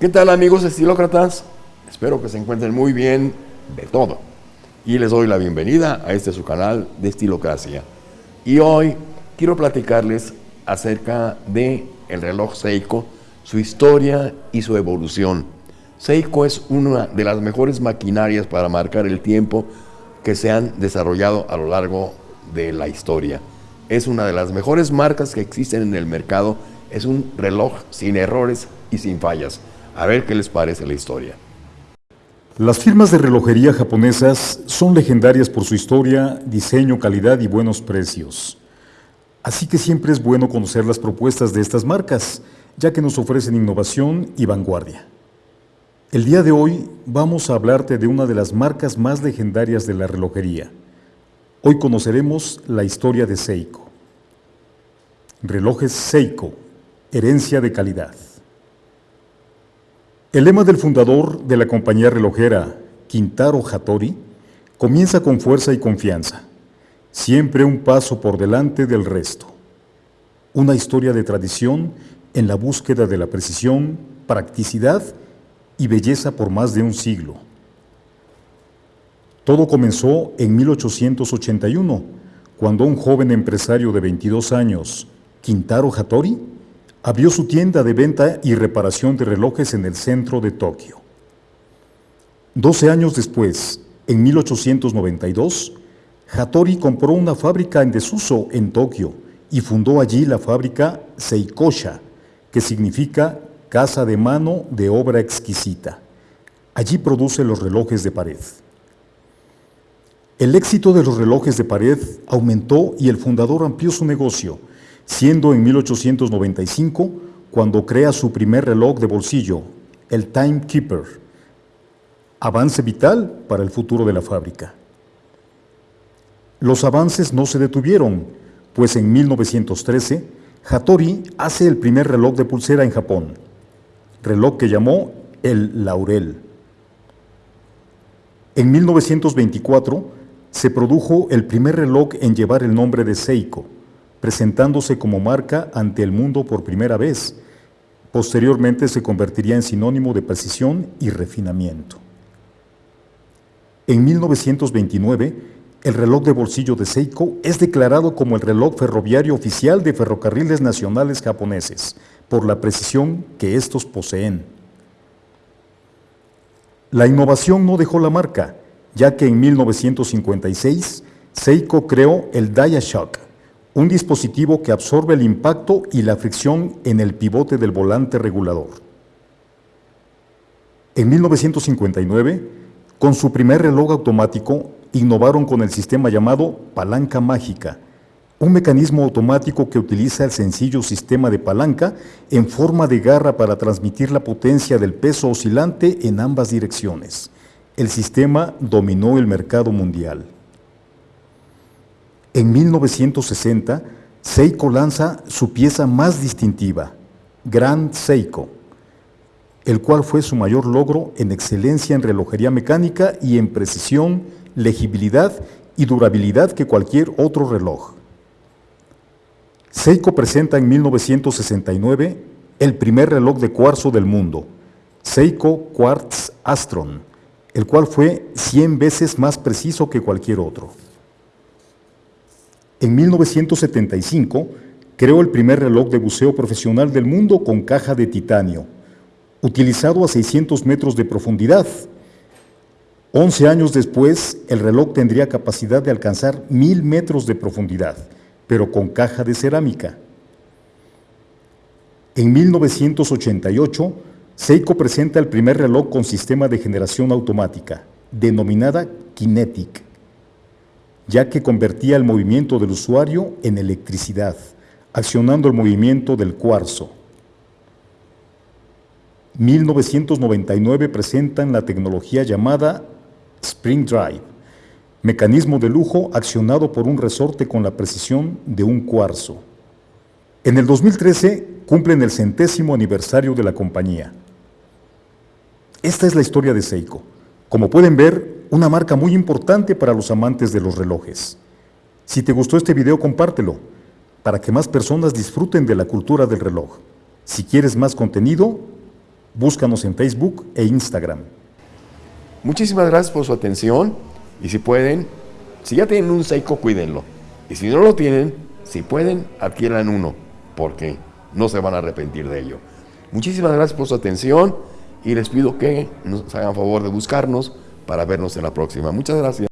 ¿Qué tal amigos estilócratas? Espero que se encuentren muy bien de todo. Y les doy la bienvenida a este su canal de Estilocracia. Y hoy quiero platicarles acerca de el reloj Seiko, su historia y su evolución. Seiko es una de las mejores maquinarias para marcar el tiempo que se han desarrollado a lo largo de la historia. Es una de las mejores marcas que existen en el mercado. Es un reloj sin errores y sin fallas. A ver qué les parece la historia. Las firmas de relojería japonesas son legendarias por su historia, diseño, calidad y buenos precios. Así que siempre es bueno conocer las propuestas de estas marcas, ya que nos ofrecen innovación y vanguardia. El día de hoy vamos a hablarte de una de las marcas más legendarias de la relojería. Hoy conoceremos la historia de Seiko. Relojes Seiko, herencia de calidad. El lema del fundador de la compañía relojera, Quintaro Hattori, comienza con fuerza y confianza, siempre un paso por delante del resto. Una historia de tradición en la búsqueda de la precisión, practicidad y belleza por más de un siglo. Todo comenzó en 1881, cuando un joven empresario de 22 años, Quintaro Hattori, abrió su tienda de venta y reparación de relojes en el centro de Tokio. Doce años después, en 1892, Hattori compró una fábrica en desuso en Tokio y fundó allí la fábrica Seikosha, que significa casa de mano de obra exquisita. Allí produce los relojes de pared. El éxito de los relojes de pared aumentó y el fundador amplió su negocio, siendo en 1895 cuando crea su primer reloj de bolsillo, el Timekeeper, avance vital para el futuro de la fábrica. Los avances no se detuvieron, pues en 1913 Hattori hace el primer reloj de pulsera en Japón, reloj que llamó el Laurel. En 1924 se produjo el primer reloj en llevar el nombre de Seiko, presentándose como marca ante el mundo por primera vez. Posteriormente se convertiría en sinónimo de precisión y refinamiento. En 1929, el reloj de bolsillo de Seiko es declarado como el reloj ferroviario oficial de ferrocarriles nacionales japoneses, por la precisión que estos poseen. La innovación no dejó la marca, ya que en 1956 Seiko creó el Shock, un dispositivo que absorbe el impacto y la fricción en el pivote del volante regulador. En 1959, con su primer reloj automático, innovaron con el sistema llamado palanca mágica, un mecanismo automático que utiliza el sencillo sistema de palanca en forma de garra para transmitir la potencia del peso oscilante en ambas direcciones. El sistema dominó el mercado mundial. En 1960, Seiko lanza su pieza más distintiva, Grand Seiko, el cual fue su mayor logro en excelencia en relojería mecánica y en precisión, legibilidad y durabilidad que cualquier otro reloj. Seiko presenta en 1969 el primer reloj de cuarzo del mundo, Seiko Quartz Astron, el cual fue 100 veces más preciso que cualquier otro. En 1975 creó el primer reloj de buceo profesional del mundo con caja de titanio, utilizado a 600 metros de profundidad. 11 años después, el reloj tendría capacidad de alcanzar 1000 metros de profundidad pero con caja de cerámica. En 1988, Seiko presenta el primer reloj con sistema de generación automática, denominada Kinetic, ya que convertía el movimiento del usuario en electricidad, accionando el movimiento del cuarzo. 1999 presentan la tecnología llamada Spring Drive, mecanismo de lujo accionado por un resorte con la precisión de un cuarzo. En el 2013 cumplen el centésimo aniversario de la compañía. Esta es la historia de Seiko. Como pueden ver, una marca muy importante para los amantes de los relojes. Si te gustó este video, compártelo, para que más personas disfruten de la cultura del reloj. Si quieres más contenido, Búscanos en Facebook e Instagram. Muchísimas gracias por su atención y si pueden, si ya tienen un Seiko, cuídenlo. Y si no lo tienen, si pueden, adquieran uno, porque no se van a arrepentir de ello. Muchísimas gracias por su atención y les pido que nos hagan favor de buscarnos para vernos en la próxima. Muchas gracias.